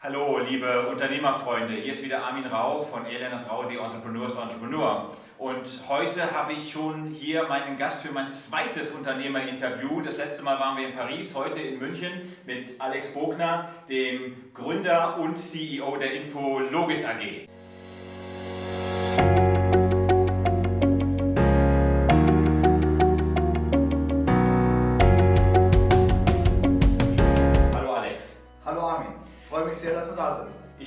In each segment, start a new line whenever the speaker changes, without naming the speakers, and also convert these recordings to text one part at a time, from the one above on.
Hallo, liebe Unternehmerfreunde. Hier ist wieder Armin Rau von Elena Rau, The Entrepreneurs Entrepreneur. Und heute habe ich schon hier meinen Gast für mein zweites Unternehmerinterview. Das letzte Mal waren wir in Paris, heute in München mit Alex Bogner, dem Gründer und CEO der Infologis AG.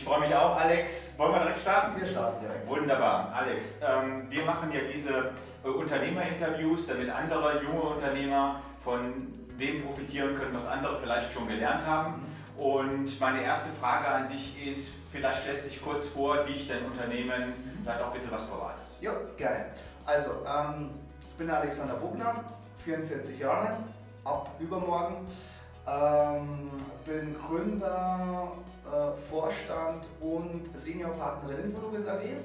Ich freue mich auch, Alex. Wollen wir direkt starten?
Wir starten direkt.
Wunderbar. Alex, ähm, wir machen ja diese äh, Unternehmerinterviews, damit andere junge Unternehmer von dem profitieren können, was andere vielleicht schon gelernt haben. Und meine erste Frage an dich ist, vielleicht stellst du dich kurz vor, wie ich dein Unternehmen, vielleicht auch ein bisschen was verratest.
Ja, gerne. Also, ähm, ich bin Alexander Bugner, 44 Jahre, ab übermorgen. Ähm, bin Gründer, Vorstand und Seniorpartner der Infologis AG. Ähm,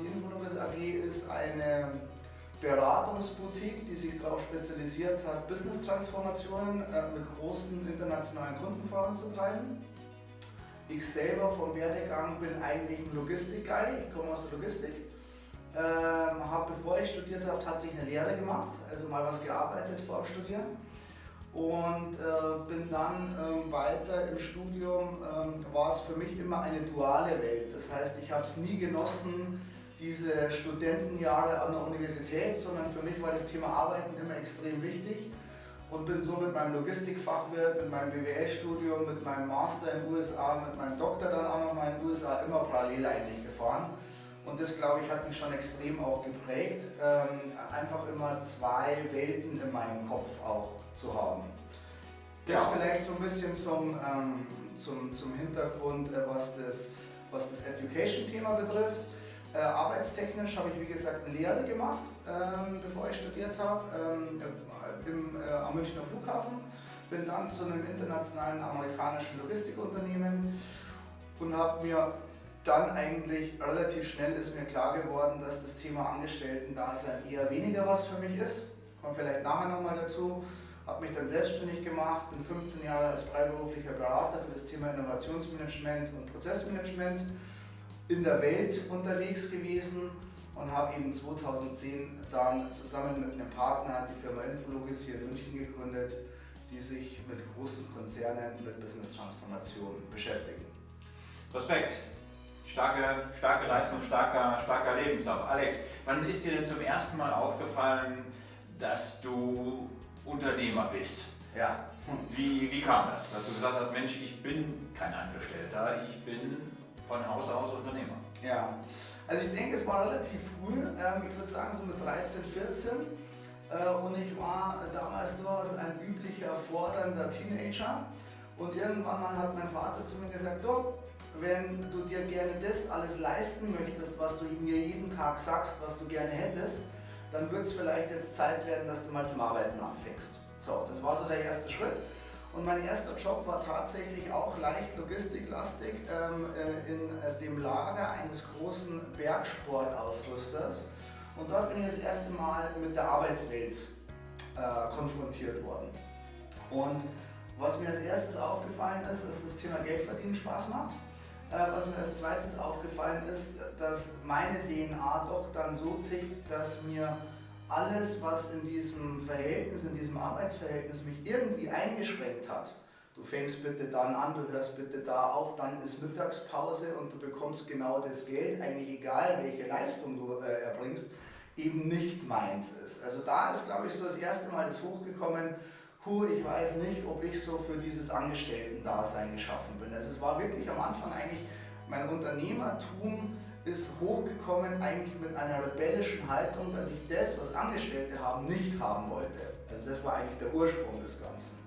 die Infologis AG ist eine Beratungsboutique, die sich darauf spezialisiert hat, Business-Transformationen äh, mit großen internationalen Kunden voranzutreiben. Ich selber vom Werdegang bin eigentlich ein Logistik-Guy, ich komme aus der Logistik. Ähm, habe, bevor ich studiert habe, tatsächlich eine Lehre gemacht, also mal was gearbeitet vor dem Studieren und äh, bin dann äh, weiter im Studium, äh, war es für mich immer eine duale Welt. Das heißt, ich habe es nie genossen, diese Studentenjahre an der Universität, sondern für mich war das Thema Arbeiten immer extrem wichtig und bin so mit meinem Logistikfachwirt, mit meinem BWL-Studium, mit meinem Master in den USA, mit meinem Doktor dann auch nochmal in den USA immer parallel eigentlich gefahren. Und das, glaube ich, hat mich schon extrem auch geprägt, ähm, einfach immer zwei Welten in meinem Kopf auch zu haben. Das ja. vielleicht so ein bisschen zum, ähm, zum, zum Hintergrund, äh, was das, was das Education-Thema betrifft. Äh, arbeitstechnisch habe ich, wie gesagt, eine Lehre gemacht, ähm, bevor ich studiert habe, ähm, im, äh, am Münchner Flughafen. Bin dann zu einem internationalen amerikanischen Logistikunternehmen und habe mir dann eigentlich relativ schnell ist mir klar geworden, dass das Thema Angestellten-Dasein eher weniger was für mich ist. Kommt vielleicht nachher nochmal dazu. Habe mich dann selbstständig gemacht, bin 15 Jahre als freiberuflicher Berater für das Thema Innovationsmanagement und Prozessmanagement in der Welt unterwegs gewesen und habe eben 2010 dann zusammen mit einem Partner die Firma Infologis hier in München gegründet, die sich mit großen Konzernen mit Business Transformation beschäftigen.
Respekt! Starke, starke Leistung, starker, starker Lebenslauf. Alex, wann ist dir denn zum ersten Mal aufgefallen, dass du Unternehmer bist?
Ja.
Wie, wie kam das, dass du gesagt hast, Mensch, ich bin kein Angestellter, ich bin von Haus aus Unternehmer?
Ja, also ich denke, es war relativ früh, ähm, ich würde sagen so mit 13, 14. Äh, und ich war damals durchaus ein üblicher, fordernder Teenager. Und irgendwann mal hat mein Vater zu mir gesagt, du, wenn du dir gerne das alles leisten möchtest, was du mir jeden Tag sagst, was du gerne hättest, dann wird es vielleicht jetzt Zeit werden, dass du mal zum Arbeiten anfängst. So, das war so der erste Schritt. Und mein erster Job war tatsächlich auch leicht logistiklastig ähm, äh, in äh, dem Lager eines großen Bergsportausrüsters. Und dort bin ich das erste Mal mit der Arbeitswelt äh, konfrontiert worden. Und was mir als erstes aufgefallen ist, dass das Thema Geldverdienen Spaß macht. Äh, was mir als zweites aufgefallen ist, dass meine DNA doch dann so tickt, dass mir alles, was in diesem Verhältnis, in diesem Arbeitsverhältnis mich irgendwie eingeschränkt hat, du fängst bitte dann an, du hörst bitte da auf, dann ist Mittagspause und du bekommst genau das Geld, eigentlich egal welche Leistung du äh, erbringst, eben nicht meins ist. Also da ist, glaube ich, so das erste Mal das hochgekommen, puh, ich weiß nicht, ob ich so für dieses Angestellten-Dasein geschaffen bin. Also es war wirklich am Anfang eigentlich, mein Unternehmertum ist hochgekommen eigentlich mit einer rebellischen Haltung, dass ich das, was Angestellte haben, nicht haben wollte. Also das war eigentlich der Ursprung des Ganzen.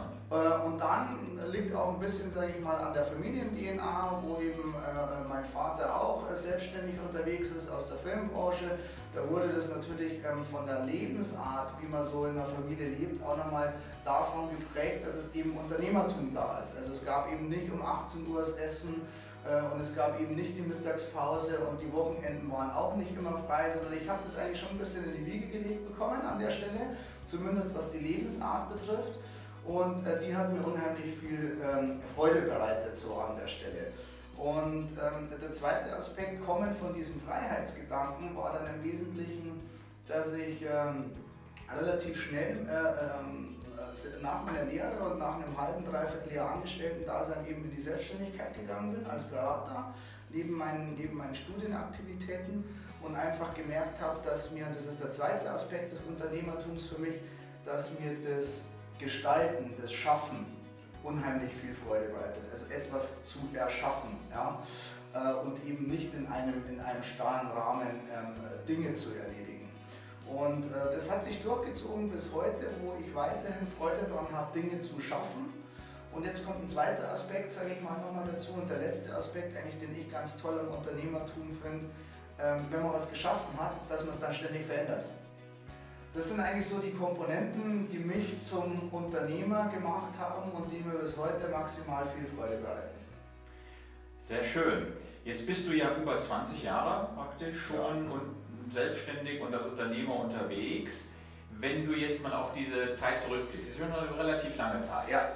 Interessant. Äh, und dann liegt auch ein bisschen, sage ich mal, an der Familien-DNA, wo eben äh, mein Vater auch selbstständig unterwegs ist aus der Filmbranche. Da wurde das natürlich ähm, von der Lebensart, wie man so in der Familie lebt, auch nochmal davon geprägt, dass es eben Unternehmertum da ist. Also es gab eben nicht um 18 Uhr das Essen äh, und es gab eben nicht die Mittagspause und die Wochenenden waren auch nicht immer frei, sondern ich habe das eigentlich schon ein bisschen in die Wiege gelegt bekommen an der Stelle, zumindest was die Lebensart betrifft. Und äh, die hat mir unheimlich viel ähm, Freude bereitet so an der Stelle. Und ähm, der zweite Aspekt, kommen von diesem Freiheitsgedanken, war dann im Wesentlichen, dass ich ähm, relativ schnell äh, ähm, nach meiner Lehre und nach einem halben, dreiviertel Jahr Angestellten-Dasein eben in die Selbstständigkeit gegangen bin als Berater, neben meinen, neben meinen Studienaktivitäten und einfach gemerkt habe, dass mir, und das ist der zweite Aspekt des Unternehmertums für mich, dass mir das Gestalten, das Schaffen unheimlich viel Freude bereitet. Also etwas zu erschaffen ja? Äh, und eben nicht in einem, in einem starren Rahmen ähm, Dinge zu erledigen. Und äh, das hat sich durchgezogen bis heute, wo ich weiterhin Freude daran habe, Dinge zu schaffen. Und jetzt kommt ein zweiter Aspekt, sage ich mal nochmal dazu, und der letzte Aspekt eigentlich, den ich ganz toll im Unternehmertum finde, ähm, wenn man was geschaffen hat, dass man es dann ständig verändert. Das sind eigentlich so die Komponenten, die mich zum Unternehmer gemacht haben und die mir bis heute maximal viel Freude bereiten.
Sehr schön. Jetzt bist du ja über 20 Jahre praktisch schon ja. und selbstständig und als Unternehmer unterwegs. Wenn du jetzt mal auf diese Zeit zurückblickst, das ist schon eine relativ lange Zeit.
Ja.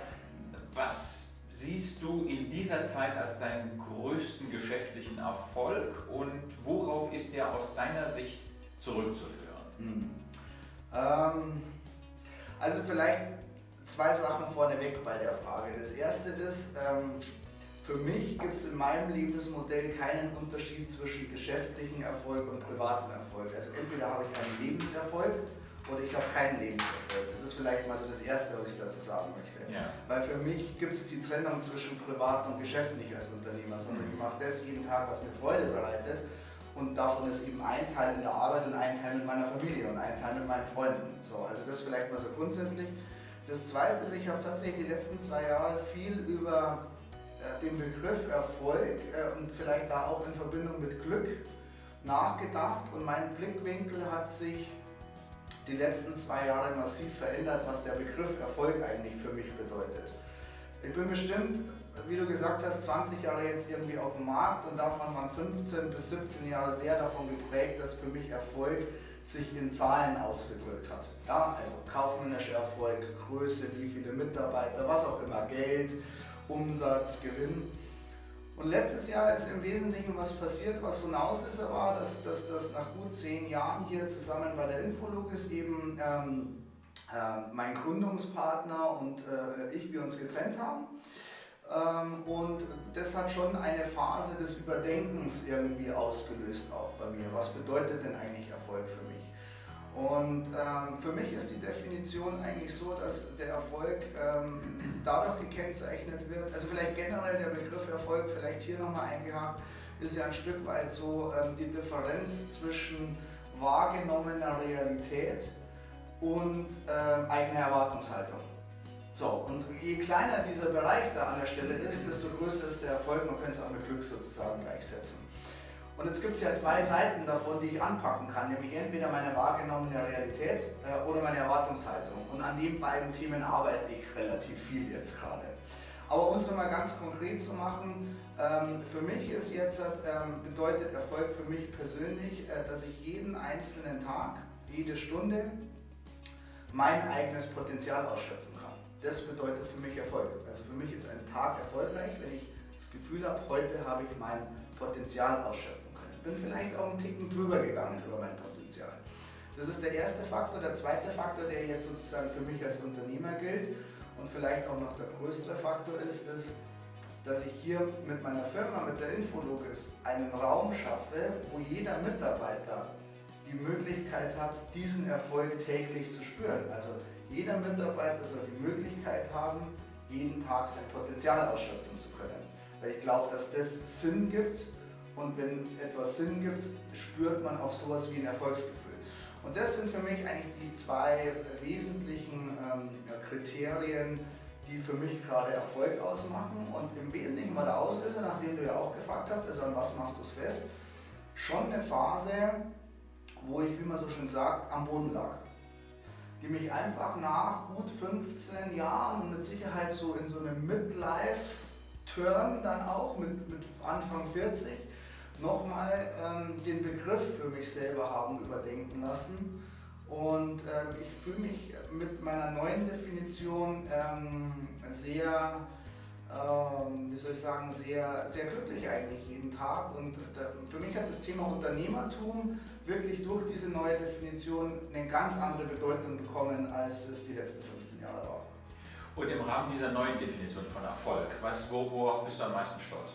Was siehst du in dieser Zeit als deinen größten geschäftlichen Erfolg und worauf ist der aus deiner Sicht zurückzuführen? Hm.
Ähm, also vielleicht zwei Sachen vorneweg bei der Frage. Das erste ist, ähm, für mich gibt es in meinem Lebensmodell keinen Unterschied zwischen geschäftlichem Erfolg und privatem Erfolg. Also entweder habe ich einen Lebenserfolg oder ich habe keinen Lebenserfolg. Das ist vielleicht mal so das Erste, was ich dazu sagen möchte. Ja. Weil für mich gibt es die Trennung zwischen privat und geschäftlich als Unternehmer, sondern ich mache das jeden Tag, was mir Freude bereitet. Und davon ist eben ein Teil in der Arbeit und ein Teil mit meiner Familie und ein Teil mit meinen Freunden. So, also das vielleicht mal so grundsätzlich. Das Zweite ist, ich habe tatsächlich die letzten zwei Jahre viel über äh, den Begriff Erfolg äh, und vielleicht da auch in Verbindung mit Glück nachgedacht und mein Blickwinkel hat sich die letzten zwei Jahre massiv verändert, was der Begriff Erfolg eigentlich für mich bedeutet. Ich bin bestimmt, wie du gesagt hast, 20 Jahre jetzt irgendwie auf dem Markt und davon waren 15 bis 17 Jahre sehr davon geprägt, dass für mich Erfolg sich in Zahlen ausgedrückt hat. Ja, also kaufmännischer Erfolg, Größe, wie viele Mitarbeiter, was auch immer, Geld, Umsatz, Gewinn. Und letztes Jahr ist im Wesentlichen was passiert, was so ein Auslöser war, dass, dass nach gut zehn Jahren hier zusammen bei der Infologis eben ähm, äh, mein Gründungspartner und äh, ich, wir uns getrennt haben. Ähm, und das hat schon eine Phase des Überdenkens irgendwie ausgelöst auch bei mir. Was bedeutet denn eigentlich Erfolg für mich? Und ähm, für mich ist die Definition eigentlich so, dass der Erfolg ähm, dadurch gekennzeichnet wird, also vielleicht generell der Begriff Erfolg, vielleicht hier nochmal eingehakt, ist ja ein Stück weit so ähm, die Differenz zwischen wahrgenommener Realität und ähm, eigener Erwartungshaltung. So, und je kleiner dieser Bereich da an der Stelle ist, desto größer ist der Erfolg, man könnte es auch mit Glück sozusagen gleichsetzen. Und jetzt gibt es ja zwei Seiten davon, die ich anpacken kann, nämlich entweder meine wahrgenommene Realität äh, oder meine Erwartungshaltung. Und an den beiden Themen arbeite ich relativ viel jetzt gerade. Aber um es nochmal ganz konkret zu machen, ähm, für mich ist jetzt, ähm, bedeutet Erfolg für mich persönlich, äh, dass ich jeden einzelnen Tag, jede Stunde mein eigenes Potenzial ausschöpfen kann. Das bedeutet für mich Erfolg. Also für mich ist ein Tag erfolgreich, wenn ich das Gefühl habe, heute habe ich mein Potenzial ausschöpfen bin vielleicht auch einen Ticken drüber gegangen über mein Potenzial. Das ist der erste Faktor. Der zweite Faktor, der jetzt sozusagen für mich als Unternehmer gilt und vielleicht auch noch der größere Faktor ist, ist, dass ich hier mit meiner Firma, mit der Infologis, einen Raum schaffe, wo jeder Mitarbeiter die Möglichkeit hat, diesen Erfolg täglich zu spüren. Also jeder Mitarbeiter soll die Möglichkeit haben, jeden Tag sein Potenzial ausschöpfen zu können. Weil ich glaube, dass das Sinn gibt und wenn etwas Sinn gibt, spürt man auch sowas wie ein Erfolgsgefühl. Und das sind für mich eigentlich die zwei wesentlichen ähm, Kriterien, die für mich gerade Erfolg ausmachen. Und im Wesentlichen war der Auslöser, nachdem du ja auch gefragt hast, also an was machst du es fest, schon eine Phase, wo ich, wie man so schön sagt, am Boden lag. Die mich einfach nach gut 15 Jahren und mit Sicherheit so in so einem Midlife-Turn dann auch, mit, mit Anfang 40, nochmal ähm, den Begriff für mich selber haben überdenken lassen. Und ähm, ich fühle mich mit meiner neuen Definition ähm, sehr, ähm, wie soll ich sagen, sehr, sehr glücklich eigentlich jeden Tag. Und da, für mich hat das Thema Unternehmertum wirklich durch diese neue Definition eine ganz andere Bedeutung bekommen, als es die letzten 15 Jahre war.
Und im Rahmen dieser neuen Definition von Erfolg, was, worauf bist du am meisten stolz?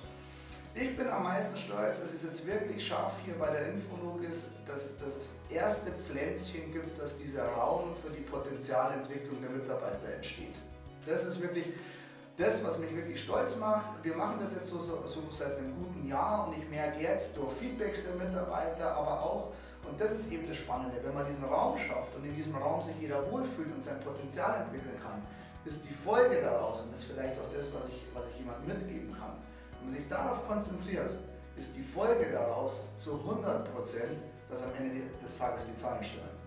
Ich bin am meisten stolz, dass es jetzt wirklich scharf hier bei der Infolog ist, dass es, dass es erste Pflänzchen gibt, dass dieser Raum für die Potenzialentwicklung der Mitarbeiter entsteht. Das ist wirklich das, was mich wirklich stolz macht. Wir machen das jetzt so, so, so seit einem guten Jahr und ich merke jetzt durch Feedbacks der Mitarbeiter, aber auch, und das ist eben das Spannende, wenn man diesen Raum schafft und in diesem Raum sich jeder wohlfühlt und sein Potenzial entwickeln kann, ist die Folge daraus, und das ist vielleicht auch das, was ich, was ich jemandem mitgeben kann, wenn man sich darauf konzentriert, ist die Folge daraus zu 100%, dass am Ende des Tages die Zahlen stimmen.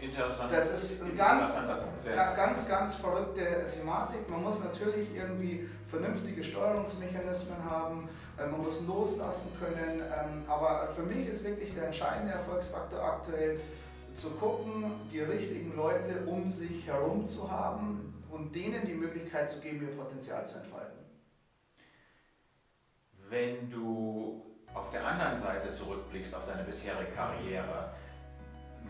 Interessant.
Das ist eine ganz, ganz, ganz verrückte Thematik. Man muss natürlich irgendwie vernünftige Steuerungsmechanismen haben, äh, man muss loslassen können, ähm, aber für mich ist wirklich der entscheidende Erfolgsfaktor aktuell, zu gucken, die richtigen Leute um sich herum zu haben und denen die Möglichkeit zu geben, ihr Potenzial zu entfalten.
Wenn du auf der anderen Seite zurückblickst auf deine bisherige Karriere,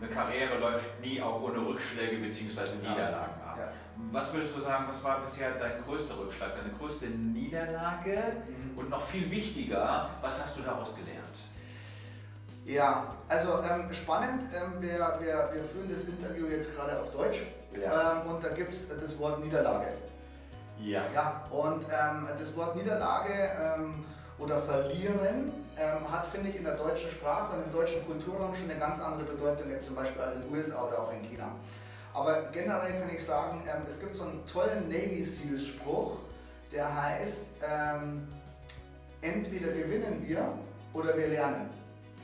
eine Karriere läuft nie auch ohne Rückschläge bzw. Niederlagen ab. Ja. Was würdest du sagen, was war bisher dein größter Rückschlag, deine größte Niederlage mhm. und noch viel wichtiger, was hast du daraus gelernt?
Ja, also ähm, spannend, ähm, wir, wir, wir führen das Interview jetzt gerade auf Deutsch ja. ähm, und da gibt es das Wort Niederlage.
Ja.
Ja, und ähm, das Wort Niederlage ähm, oder Verlieren ähm, hat, finde ich, in der deutschen Sprache und im deutschen Kulturraum schon eine ganz andere Bedeutung jetzt zum Beispiel als in den USA oder auch in China. Aber generell kann ich sagen, es gibt so einen tollen Navy Seals Spruch, der heißt, entweder gewinnen wir oder wir lernen.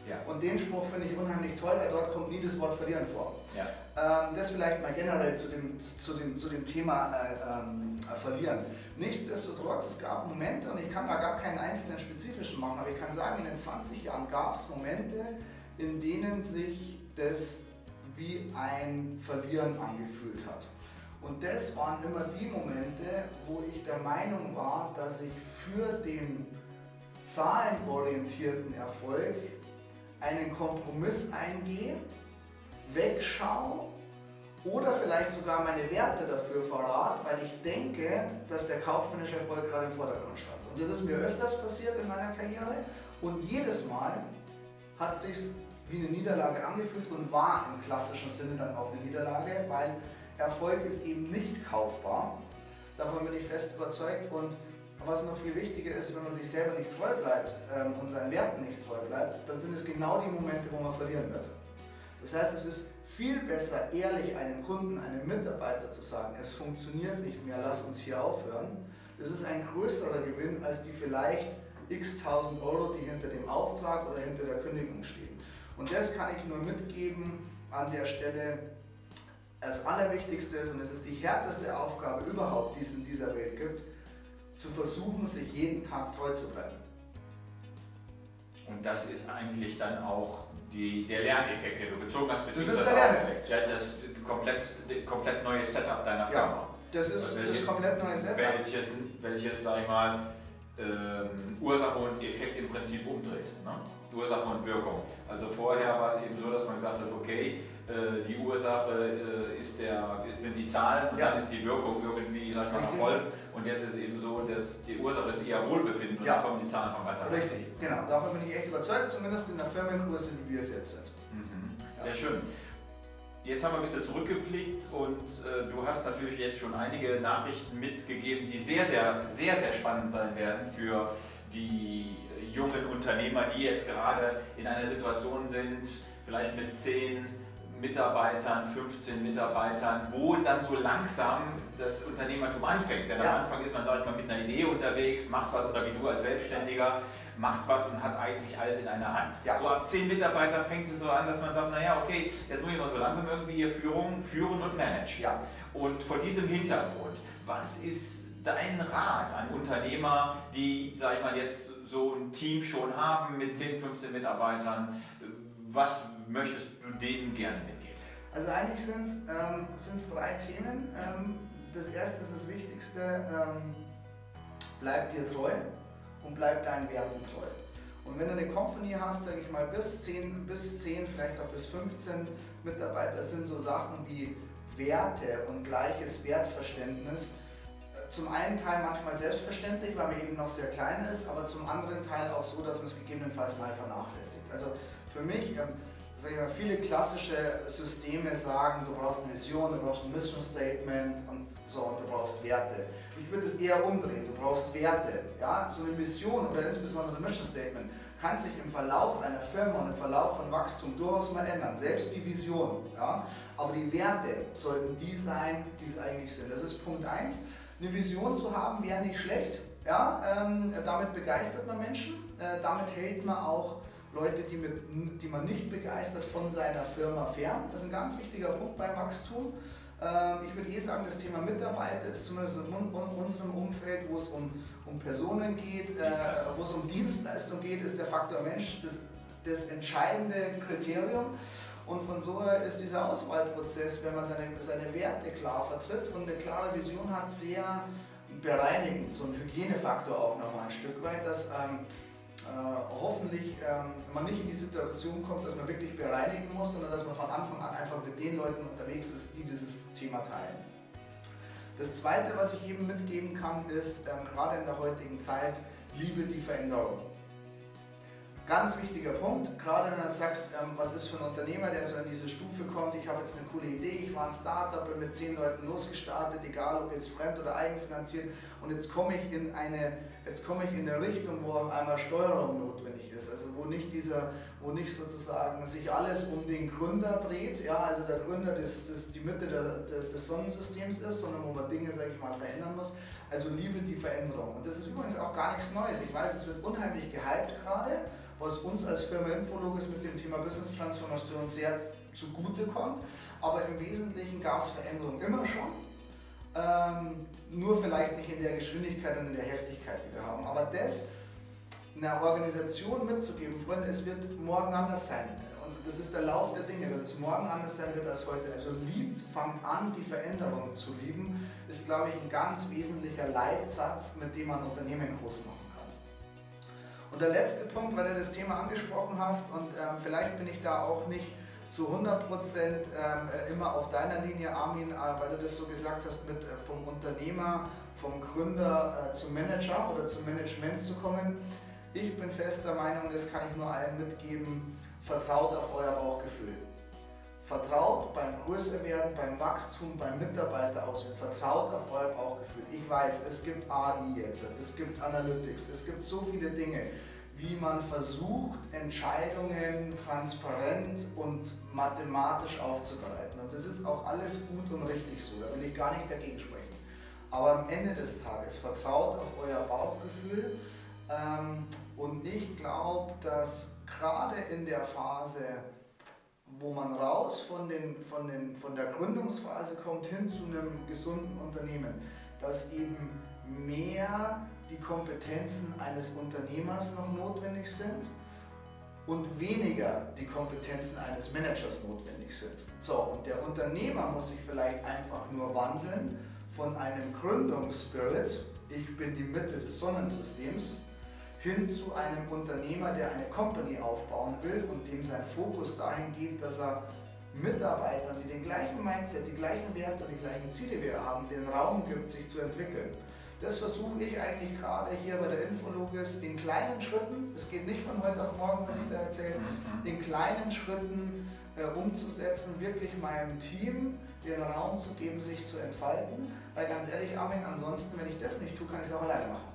Ja. Und den Spruch finde ich unheimlich toll, weil dort kommt nie das Wort verlieren vor. Ja. Ähm, das vielleicht mal generell zu dem, zu dem, zu dem Thema äh, ähm, äh, verlieren. Nichtsdestotrotz, es gab Momente, und ich kann da gar keinen einzelnen spezifischen machen, aber ich kann sagen, in den 20 Jahren gab es Momente, in denen sich das wie ein Verlieren angefühlt hat. Und das waren immer die Momente, wo ich der Meinung war, dass ich für den zahlenorientierten Erfolg einen Kompromiss eingehe, wegschaue oder vielleicht sogar meine Werte dafür verrate, weil ich denke, dass der kaufmännische Erfolg gerade im Vordergrund stand. Und das ist mir öfters passiert in meiner Karriere und jedes Mal hat sich wie eine Niederlage angefühlt und war im klassischen Sinne dann auch eine Niederlage, weil Erfolg ist eben nicht kaufbar. Davon bin ich fest überzeugt und was noch viel wichtiger ist, wenn man sich selber nicht treu bleibt ähm, und seinen Werten nicht treu bleibt, dann sind es genau die Momente, wo man verlieren wird. Das heißt, es ist viel besser, ehrlich einem Kunden, einem Mitarbeiter zu sagen, es funktioniert nicht mehr, lass uns hier aufhören. Das ist ein größerer Gewinn als die vielleicht x tausend Euro, die hinter dem Auftrag oder hinter der Kündigung stehen. Und das kann ich nur mitgeben an der Stelle. Das Allerwichtigste ist, und es ist die härteste Aufgabe überhaupt, die es in dieser Welt gibt, zu versuchen, sich jeden Tag treu zu bleiben.
Und das ist eigentlich dann auch die, der Lerneffekt, den du gezogen hast.
Das ist der Lerneffekt.
Ja, das komplett, komplett neue Setup deiner Firma. Ja,
das ist welches, das komplett neue Setup.
Welches, welches sag ich mal, ähm, Ursache und Effekt im Prinzip umdreht. Ne? Ursache und Wirkung. Also vorher war es eben so, dass man gesagt hat, okay, äh, die Ursache äh, ist der, sind die Zahlen und ja. dann ist die Wirkung irgendwie sag mal, Erfolg. Und jetzt ist es eben so, dass die Ursache ist eher Wohlbefinden und ja. dann kommen die Zahlen von ganz
allein. Richtig, genau. Davon bin ich echt überzeugt, zumindest in der Firmengröße, wie wir es jetzt sind.
Mhm. Sehr ja. schön. Jetzt haben wir ein bisschen zurückgeblickt und äh, du hast natürlich jetzt schon einige Nachrichten mitgegeben, die sehr, sehr, sehr, sehr spannend sein werden für die jungen Unternehmer, die jetzt gerade in einer Situation sind, vielleicht mit zehn Mitarbeitern, 15 Mitarbeitern, wo dann so langsam das Unternehmertum anfängt. Denn ja. am Anfang ist man, sag ich mal, mit einer Idee unterwegs, macht was oder wie du als Selbstständiger, macht was und hat eigentlich alles in einer Hand. Ja. So ab 10 Mitarbeiter fängt es so an, dass man sagt, naja, okay, jetzt muss ich mal so langsam irgendwie hier Führung, führen und managen. Ja. Und vor diesem Hintergrund, was ist dein Rat an Unternehmer, die, sag ich mal, jetzt so ein Team schon haben mit 10, 15 Mitarbeitern? Was möchtest du denen gerne mitgeben?
Also eigentlich sind es ähm, drei Themen. Ähm, das erste ist das Wichtigste, ähm, bleib dir treu und bleib deinen Werten treu. Und wenn du eine Company hast, sage ich mal, bis 10, bis 10, vielleicht auch bis 15 Mitarbeiter, sind so Sachen wie Werte und gleiches Wertverständnis äh, zum einen Teil manchmal selbstverständlich, weil man eben noch sehr klein ist, aber zum anderen Teil auch so, dass man es gegebenenfalls mal vernachlässigt. Also für mich, ähm, sag ich mal, viele klassische Systeme sagen, du brauchst eine Vision, du brauchst ein Mission Statement und so und du brauchst Werte. Ich würde es eher umdrehen, du brauchst Werte. Ja? So eine Vision oder insbesondere ein Mission Statement kann sich im Verlauf einer Firma und im Verlauf von Wachstum durchaus mal ändern, selbst die Vision. Ja? Aber die Werte sollten die sein, die es eigentlich sind. Das ist Punkt 1. Eine Vision zu haben wäre nicht schlecht. Ja? Ähm, damit begeistert man Menschen, äh, damit hält man auch Leute, die, mit, die man nicht begeistert, von seiner Firma fern. Das ist ein ganz wichtiger Punkt beim Wachstum. Ähm, ich würde eh sagen, das Thema Mitarbeit ist zumindest in unserem Umfeld, wo es um, um Personen geht, äh, wo es um Dienstleistung geht, ist der Faktor Mensch das, das entscheidende Kriterium. Und von so her ist dieser Auswahlprozess, wenn man seine, seine Werte klar vertritt und eine klare Vision hat, sehr bereinigend, so ein Hygienefaktor auch nochmal ein Stück weit, dass ähm, äh, hoffentlich ähm, man nicht in die Situation kommt, dass man wirklich bereinigen muss, sondern dass man von Anfang an einfach mit den Leuten unterwegs ist, die dieses Thema teilen. Das Zweite, was ich eben mitgeben kann, ist, ähm, gerade in der heutigen Zeit, liebe die Veränderung. Ganz wichtiger Punkt, gerade wenn du sagst, ähm, was ist für ein Unternehmer, der so in diese Stufe kommt, ich habe jetzt eine coole Idee, ich war ein Startup, bin mit zehn Leuten losgestartet, egal ob jetzt fremd oder eigenfinanziert und jetzt komme ich in eine, jetzt komme ich in eine Richtung, wo auf einmal Steuerung notwendig ist, also wo nicht dieser, wo nicht sozusagen sich alles um den Gründer dreht, ja, also der Gründer das, das die Mitte der, der, des Sonnensystems ist, sondern wo man Dinge, sage ich mal, verändern muss. Also liebe die Veränderung. Und das ist übrigens auch gar nichts Neues. Ich weiß, es wird unheimlich gehypt gerade was uns als Firma Infologis mit dem Thema Business Transformation sehr zugute kommt. Aber im Wesentlichen gab es Veränderungen immer schon. Ähm, nur vielleicht nicht in der Geschwindigkeit und in der Heftigkeit, die wir haben. Aber das einer Organisation mitzugeben, Freunde, es wird morgen anders sein. Und das ist der Lauf der Dinge, dass es morgen anders sein wird als heute. Also liebt, fangt an, die Veränderungen zu lieben, ist, glaube ich, ein ganz wesentlicher Leitsatz, mit dem man Unternehmen groß macht. Und der letzte Punkt, weil du das Thema angesprochen hast und ähm, vielleicht bin ich da auch nicht zu 100 Prozent ähm, äh, immer auf deiner Linie, Armin, äh, weil du das so gesagt hast, mit äh, vom Unternehmer, vom Gründer äh, zum Manager oder zum Management zu kommen. Ich bin fester Meinung, das kann ich nur allen mitgeben, vertraut auf euer Bauchgefühl. Vertraut beim Größerwerden, beim Wachstum, beim Mitarbeiterauswählen. Vertraut auf euer Bauchgefühl. Ich weiß, es gibt AI jetzt, es gibt Analytics, es gibt so viele Dinge, wie man versucht, Entscheidungen transparent und mathematisch aufzubereiten. Und das ist auch alles gut und richtig so, da will ich gar nicht dagegen sprechen. Aber am Ende des Tages vertraut auf euer Bauchgefühl. Ähm, und ich glaube, dass gerade in der Phase, wo man raus von, den, von, den, von der Gründungsphase kommt hin zu einem gesunden Unternehmen, dass eben mehr die Kompetenzen eines Unternehmers noch notwendig sind und weniger die Kompetenzen eines Managers notwendig sind. So, und der Unternehmer muss sich vielleicht einfach nur wandeln von einem Gründungsspirit, ich bin die Mitte des Sonnensystems, hin zu einem Unternehmer, der eine Company aufbauen will und dem sein Fokus dahin geht, dass er Mitarbeitern, die den gleichen Mindset, die gleichen Werte, die gleichen Ziele wie er haben, den Raum gibt, sich zu entwickeln. Das versuche ich eigentlich gerade hier bei der Infologis in kleinen Schritten, es geht nicht von heute auf morgen, was ich da erzähle, in kleinen Schritten äh, umzusetzen, wirklich meinem Team den Raum zu geben, sich zu entfalten. Weil ganz ehrlich, Armin, ansonsten, wenn ich das nicht tue, kann ich es auch alleine machen.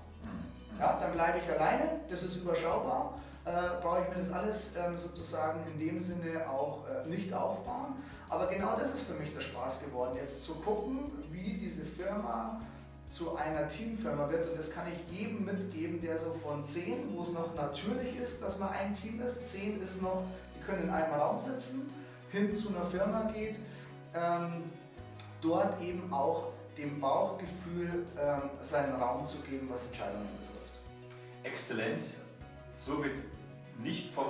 Ja, dann bleibe ich alleine, das ist überschaubar, äh, brauche ich mir das alles ähm, sozusagen in dem Sinne auch äh, nicht aufbauen. Aber genau das ist für mich der Spaß geworden, jetzt zu gucken, wie diese Firma zu einer Teamfirma wird. Und das kann ich jedem mitgeben, der so von 10, wo es noch natürlich ist, dass man ein Team ist, 10 ist noch, die können in einem Raum sitzen, hin zu einer Firma geht, ähm, dort eben auch dem Bauchgefühl ähm, seinen Raum zu geben, was Entscheidungen
exzellent, somit nicht vom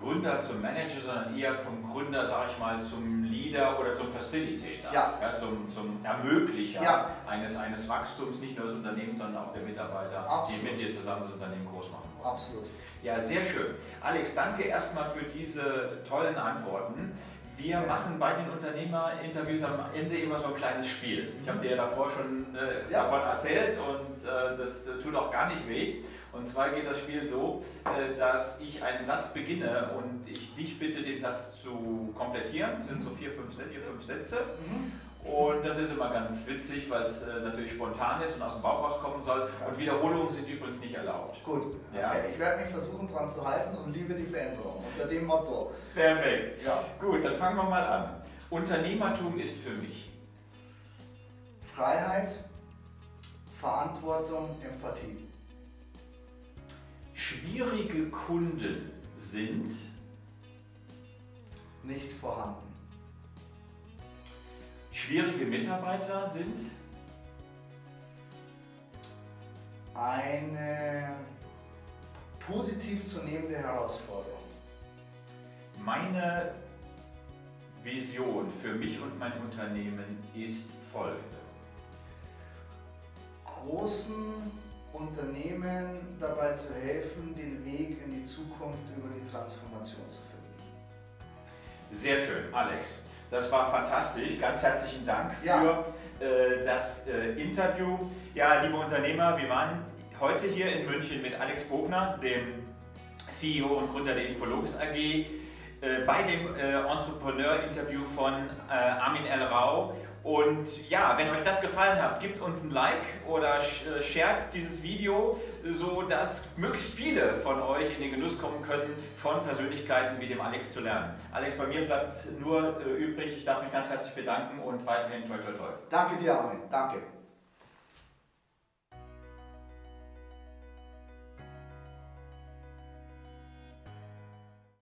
Gründer zum Manager, sondern eher vom Gründer, sage ich mal, zum Leader oder zum Facilitator,
Ja.
zum, zum Ermöglicher
Ja.
eines, eines Wachstums, nicht nur des Unternehmens, sondern auch der Mitarbeiter,
Absolut.
die mit dir zusammen das Unternehmen groß machen wollen.
Absolut.
Ja, sehr schön. Alex, danke erstmal für diese tollen Antworten. Wir machen bei den Unternehmerinterviews am Ende immer so ein kleines Spiel. Ich habe dir ja davor schon äh,
Ja.
davon erzählt und äh, das tut auch gar nicht weh. Und zwar geht das Spiel so, äh, dass ich einen Satz beginne und ich dich bitte, den Satz zu komplettieren. Das sind so vier, fünf Sätze. Vier, fünf Sätze.
Mhm.
Und das ist immer ganz witzig, weil es äh, natürlich spontan ist und aus dem Bauch rauskommen soll. Und Wiederholungen sind übrigens nicht erlaubt.
Gut.
Ja.
Okay. Ich werde mich versuchen, dran zu halten und liebe die Veränderung. Unter dem Motto.
Perfekt.
Ja.
Gut, dann fangen wir mal an. Unternehmertum ist für mich
Freiheit, Verantwortung, Empathie.
schwierige Kunden sind
Nicht vorhanden.
Schwierige Mitarbeiter sind
Eine positiv zu nehmende Herausforderung.
meine Vision für mich und mein Unternehmen ist folgende.
großen Unternehmen dabei zu helfen, den Weg in die Zukunft über die Transformation zu finden.
Sehr schön, Alex. Das war fantastisch. Ganz herzlichen Dank für
Ja.
äh, das äh, Interview. Ja, liebe Unternehmer, wir waren heute hier in München mit Alex Bogner, dem CEO und Gründer der Infologis AG, äh, bei dem äh, Entrepreneur-Interview von äh, Armin L. Rau. Und ja, wenn euch das gefallen hat, gebt uns ein Like oder äh, shared dieses Video, so dass möglichst viele von euch in den Genuss kommen können, von Persönlichkeiten wie dem Alex zu lernen. Alex, bei mir bleibt nur äh, übrig, ich darf mich ganz herzlich bedanken und weiterhin toi toi toi.
Danke dir, Armin. Danke.